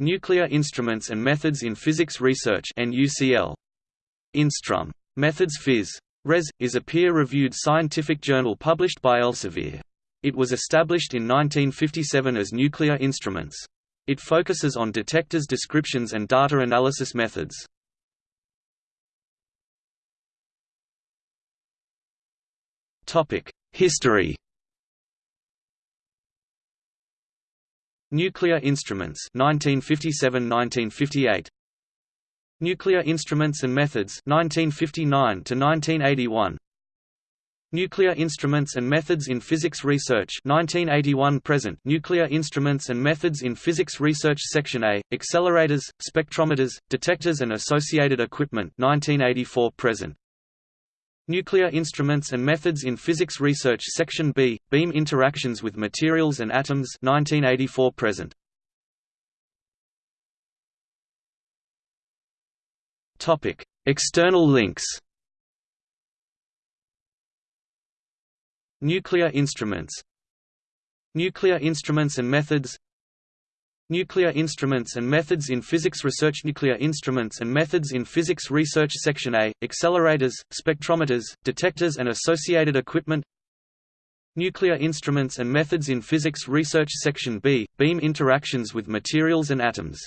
Nuclear Instruments and Methods in Physics Research. Instrum. Methods Phys. Res. is a peer-reviewed scientific journal published by Elsevier. It was established in 1957 as Nuclear Instruments. It focuses on detectors descriptions and data analysis methods. History Nuclear Instruments 1957–1958 Nuclear Instruments and Methods 1959 to 1981 Nuclear Instruments and Methods in Physics Research 1981 present. Nuclear Instruments and Methods in Physics Research Section A Accelerators Spectrometers Detectors and Associated Equipment 1984 present Nuclear Instruments and Methods in Physics Research Section B Beam Interactions with Materials and Atoms 1984 present. Topic. External links Nuclear instruments Nuclear instruments and methods Nuclear instruments and methods in physics research Nuclear instruments and methods in physics research Section A – Accelerators, spectrometers, detectors and associated equipment Nuclear instruments and methods in physics research Section B – Beam interactions with materials and atoms